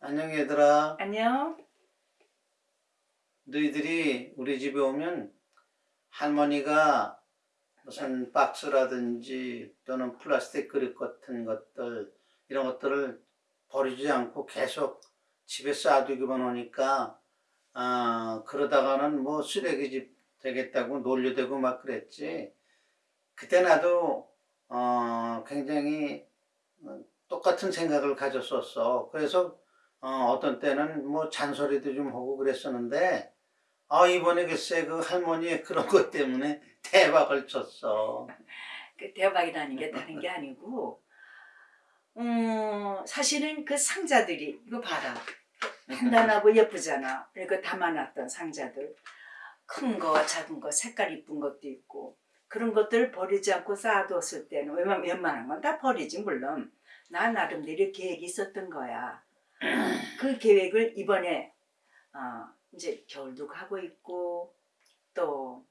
안녕 얘들아. 안녕. 너희들이 우리 집에 오면 할머니가 무슨 박스라든지 또는 플라스틱 그릇 같은 것들 이런 것들을 버리지 않고 계속 집에 쌓아두기만 하니까 아 그러다가는 뭐 쓰레기집 되겠다고 논리되고 막 그랬지 그때 나도 어 굉장히 똑같은 생각을 가졌었어 그래서 어, 어떤 때는 뭐 잔소리도 좀 하고 그랬었는데 아 이번에 글쎄 그 할머니의 그런 것 때문에 대박을 쳤어 그 대박이라는 게 다른 게 아니고, 음, 사실은 그 상자들이, 이거 봐라. 단단하고 예쁘잖아. 그리고 담아놨던 상자들. 큰 거, 작은 거, 색깔 이쁜 것도 있고. 그런 것들을 버리지 않고 쌓아뒀을 때는 웬만- 웬만한 건 다 버리지, 물론. 나 나름대로 계획이 있었던 거야. 그 계획을 이번에, 어, 이제 겨울도 가고 있고, 또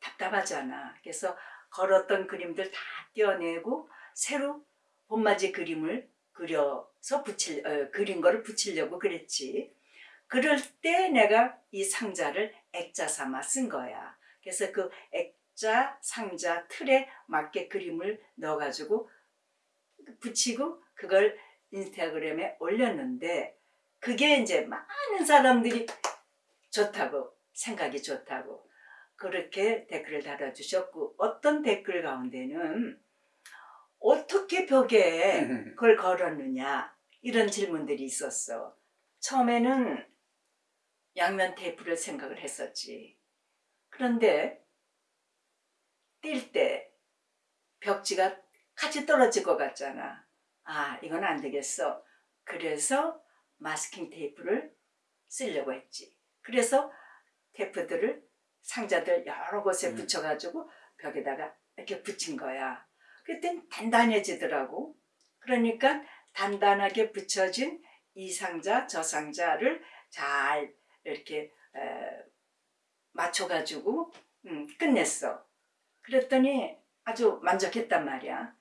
답답하잖아. 그래서 걸었던 그림들 다 떼어내고 새로 봄맞이 그림을 그려서 붙일 어, 그린 거를 붙이려고 그랬지. 그럴 때 내가 이 상자를 액자 삼아 쓴 거야. 그래서 그 액자 상자 틀에 맞게 그림을 넣어가지고 붙이고 그걸 인스타그램에 올렸는데 그게 이제 많은 사람들이 좋다고 생각이 좋다고 그렇게 댓글을 달아주셨고 어떤 댓글 가운데는 어떻게 벽에 그걸 걸었느냐 이런 질문들이 있었어. 처음에는 양면 테이프를 생각을 했었지. 그런데 뛸 때 벽지가 같이 떨어질 것 같잖아. 아 이건 안 되겠어. 그래서 마스킹 테이프를 쓰려고 했지. 그래서 테이프들을 상자들 여러 곳에 음. 붙여가지고 벽에다가 이렇게 붙인 거야. 그땐 단단해지더라고. 그러니까 단단하게 붙여진 이 상자, 저 상자를 잘 이렇게 에, 맞춰가지고 음, 끝냈어. 그랬더니 아주 만족했단 말이야.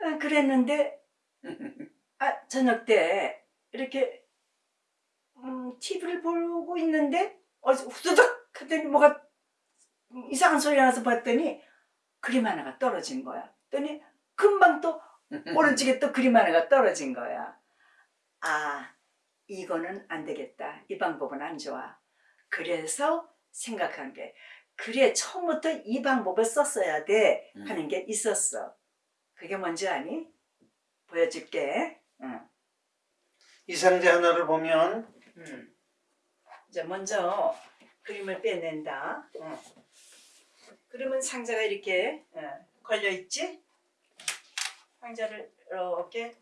아, 그랬는데 아, 저녁 때 이렇게 음, TV를 보고 있는데 어, 후두둑 하더니 뭐가 이상한 소리 나서 봤더니 그림 하나가 떨어진 거야. 그랬더니 금방 또 오른쪽에 또 그림 하나가 떨어진 거야. 아, 이거는 안 되겠다. 이 방법은 안 좋아. 그래서 생각한 게 그래 처음부터 이 방법을 썼어야 돼 하는 게 있었어. 그게 뭔지 아니? 보여줄게. 응. 이 상자 하나를 보면 음. 이제 먼저 그림을 빼낸다. 어. 그러면 상자가 이렇게 어, 걸려 있지? 상자를 이렇게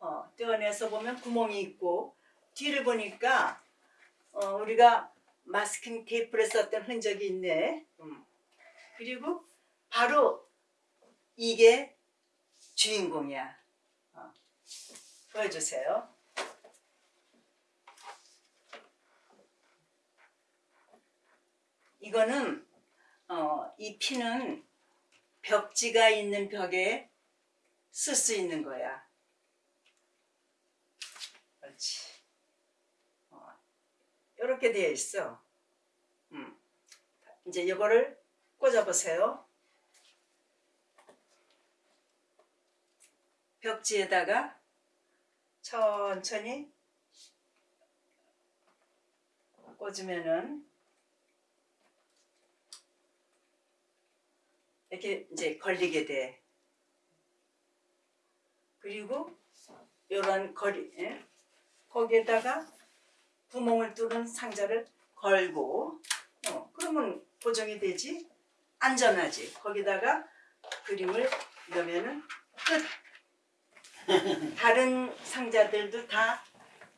어, 떼어내서 보면 구멍이 있고 뒤를 보니까 어, 우리가 마스킹 테이프를 썼던 흔적이 있네. 음. 그리고 바로 이게 주인공이야. 어. 보여주세요. 이거는 어, 이 피는 벽지가 있는 벽에 쓸 수 있는 거야. 그렇지. 어, 이렇게 되어 있어. 음. 이제 이거를 꽂아 보세요. 벽지에다가 천천히 꽂으면은 이렇게 이제 걸리게 돼. 그리고 이런 거리, 예? 거기에다가 구멍을 뚫은 상자를 걸고, 어, 그러면 고정이 되지? 안전하지. 거기다가 그림을 넣으면은 끝. 다른 상자들도 다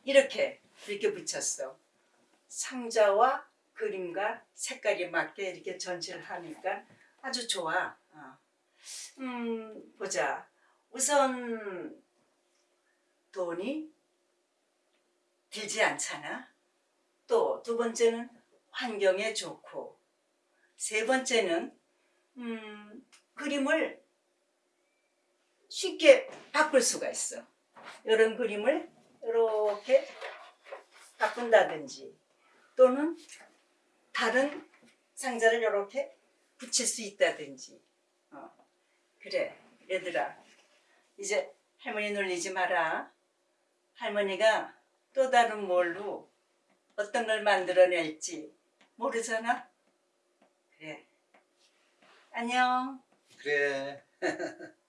이렇게 이렇게 붙였어. 상자와 그림과 색깔이 맞게 이렇게 전시를 하니까 아주 좋아. 어. 음, 보자. 우선 돈이 들지 않잖아. 또 두 번째는 환경에 좋고 세 번째는 음, 그림을 쉽게 바꿀 수가 있어. 이런 그림을 이렇게 바꾼다든지 또는 다른 상자를 이렇게 붙일 수 있다든지. 어. 그래 얘들아. 이제 할머니 놀리지 마라. 할머니가 또 다른 뭘로 어떤 걸 만들어낼지 모르잖아. 그래. 안녕. 그래